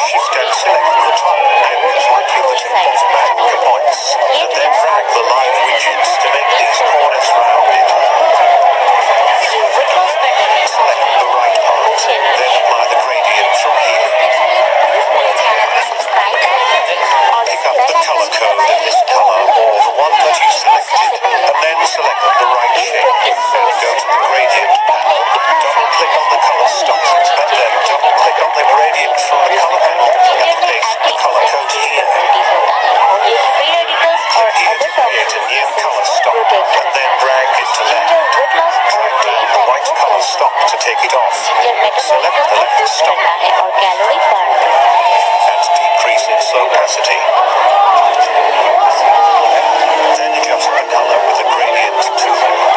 Shift and select the top and the temples back points. And then drag the live widgets to make these corners rounded. Select the right part. Then apply the gradient from here. Pick up the color code in this color or the one that you and then select the right shape. Then go to the gradient panel. Double click on the color stop and then double click on the gradient from the color panel and paste the color code here. Click here to create a new color stop and then drag it to left. Drag down the white color stop to take it off. Select the left stop and decrease its opacity. Then adjust the color with a gradient to 200.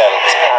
Cell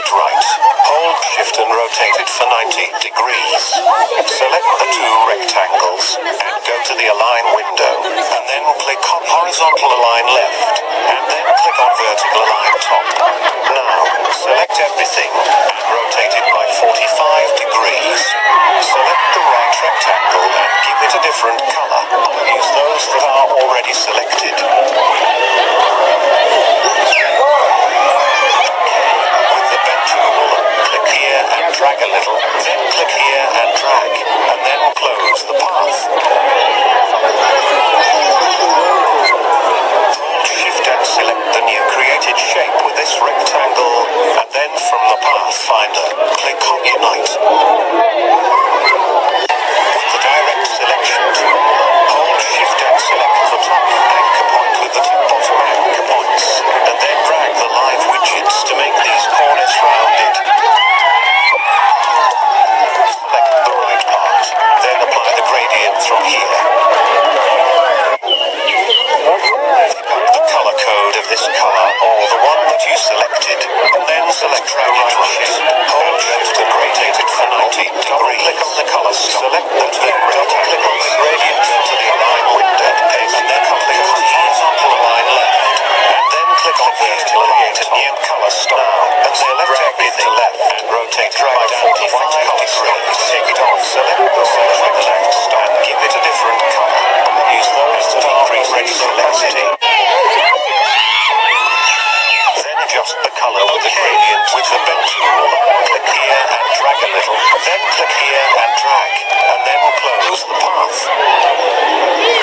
right. Hold shift and rotate it for 90 degrees. Select the two rectangles and go to the align window and then click on horizontal align left and then click on vertical align top. Now select everything and rotate it by 45 degrees. Select the right rectangle and give it a different color. Use those that are already selected. And drag a little, then click here and drag, and then close the path. Hold shift and select the new created shape with this rectangle, and then from the pathfinder, click on Unite. With the direct selection tool, hold shift and select the top anchor point with the two bottom anchor points, and then drag the live widgets to make these corners rounded. Select the right part, then apply the gradient from here. The color code of this car or the one that you selected, and then select it right. Hold shift and rotate it for 90 degrees. Click on the color. Select that then right click on the gradient to the align window, and then click on the horizontal align left, and then click on vertical create a new color. Now, and select everything left and rotate right 45 degrees. Take it off, select the select left give it a different color. Use those that are already selected. Then adjust the color of the gradient with the pen tool. Click here and drag a little. Then click here and drag. And then close the path.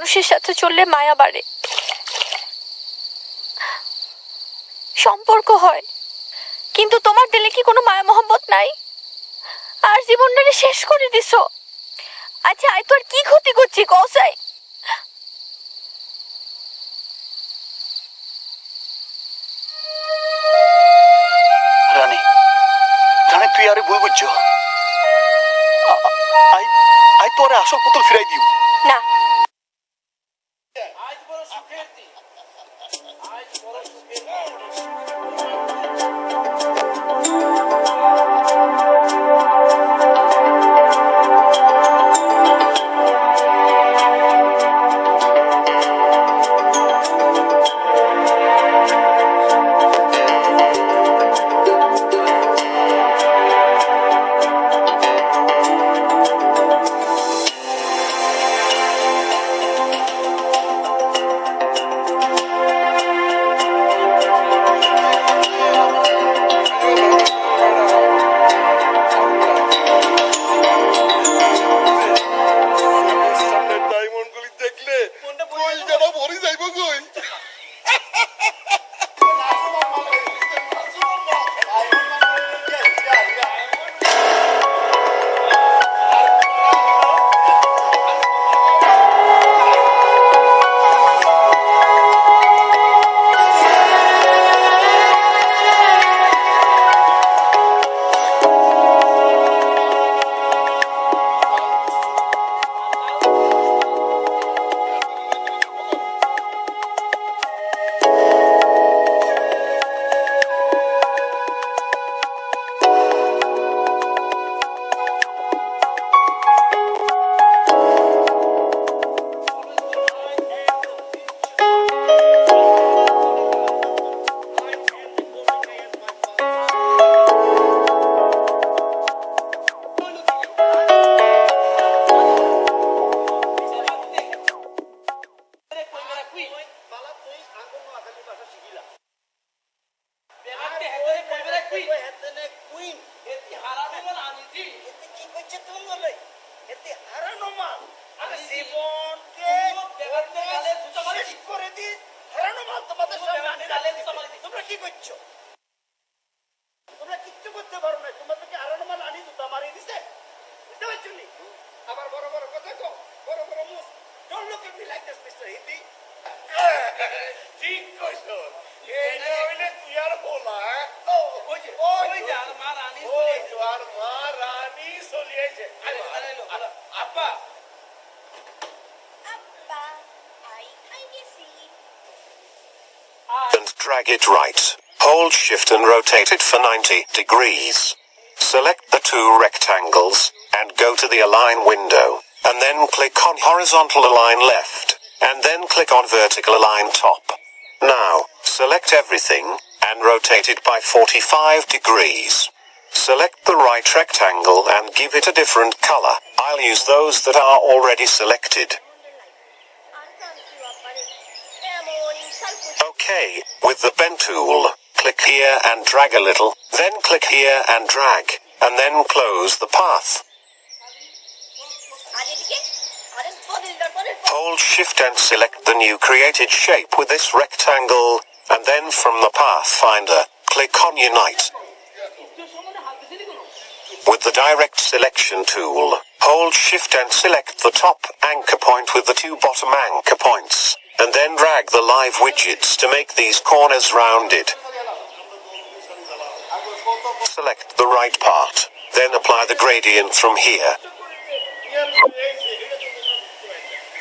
মানুষের সাথে চললে মায়া বাড়ে। সম্পর্ক হয়। কিন্তু তোমার দিলে কি কোনো মায়া মহব্বত নাই? আর জীবনটারে শেষ করে দিছো। আচ্ছা আই তো আর কি ক্ষতি করছি কসাই রানী রানী তুই আরে ভুল বুঝছ। আই আই তোরে আসল পুতুল ফিরাই দিও। না। করছো তোমরা কিচ্ছু করতে পারো না তোমাদেরকে হারানো মাল আনি জুতা মারিয়ে দিছে বুঝতে পারছো নি আবার বড় বড় কথা কো বড় বড় মুখ don't look at me like this mister Hindi ঠিক কইছো এই যে হইলে তুই আর বলা ও ওই যে ওই যে আর মা রানী ওই তো আর মা রানী চলিয়েছে আব্বা Abba, I kindly see. and drag it right. Hold shift and rotate it for 90 degrees. Select the two rectangles and go to the align window and then click on horizontal align left and then click on vertical align top. Now, select everything and rotate it by 45 degrees. Select the right rectangle and give it a different color. I'll use those that are already selected. Okay, with the pen tool, click here and drag a little, then click here and drag, and then close the path. Hold shift and select the new created shape with this rectangle, and then from the pathfinder, click on unite. With the direct selection tool, hold shift and select the top anchor point with the two bottom anchor points, and then drag the live widgets to make these corners rounded. Select the right part, then apply the gradient from here.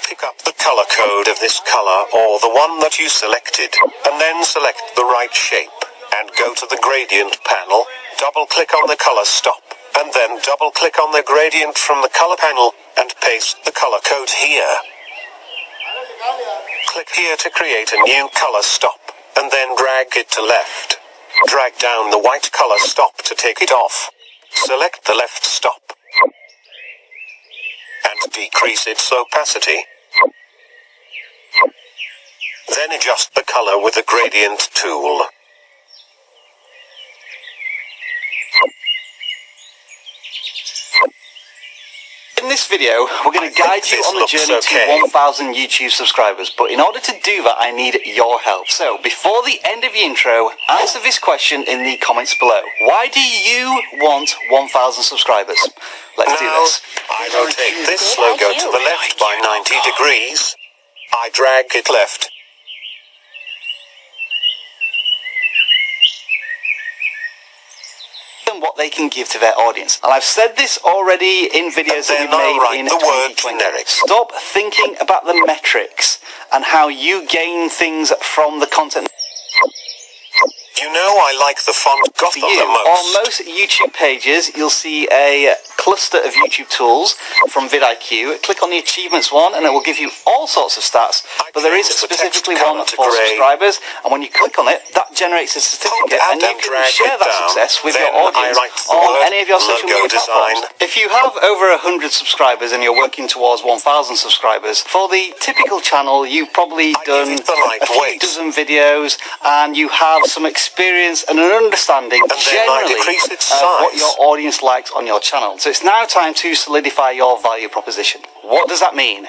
Pick up the color code of this color or the one that you selected, and then select the right shape, and go to the gradient panel, double click on the color stop, and then double click on the gradient from the color panel, and paste the color code here. Click here to create a new color stop, and then drag it to left. Drag down the white color stop to take it off. Select the left stop. And decrease its opacity. Then adjust the color with the gradient tool. In this video, we're going to guide you on the journey okay. to 1,000 YouTube subscribers. But in order to do that, I need your help. So, before the end of the intro, answer this question in the comments below. Why do you want 1,000 subscribers? Let's do this. I rotate this logo to the left by 90 degrees. I drag it left. What they can give to their audience. And I've said this already in videos that we've made write in the word 2020. generic. Stop thinking about the metrics and how you gain things from the content. You know I like the font Gotham you, the most. on most YouTube pages, you'll see a cluster of YouTube tools from vidIQ. Click on the achievements one, and it will give you all sorts of stats. But there is specifically one for subscribers, and when you click on it, that generates a certificate, and you can share that success with your audience on any of your social media platforms. If you have over 100 subscribers and you're working towards 1,000 subscribers, for the typical channel, you've probably done it the right a few dozen videos, and you have some experience and an understanding And generally of what your audience likes on your channel. So it's now time to solidify your value proposition. What does that mean?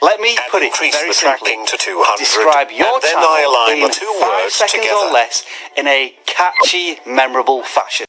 Let me And put it increase very the simply. tracking to 200. Describe your channel I align in the two five words seconds together. or less in a catchy, memorable fashion.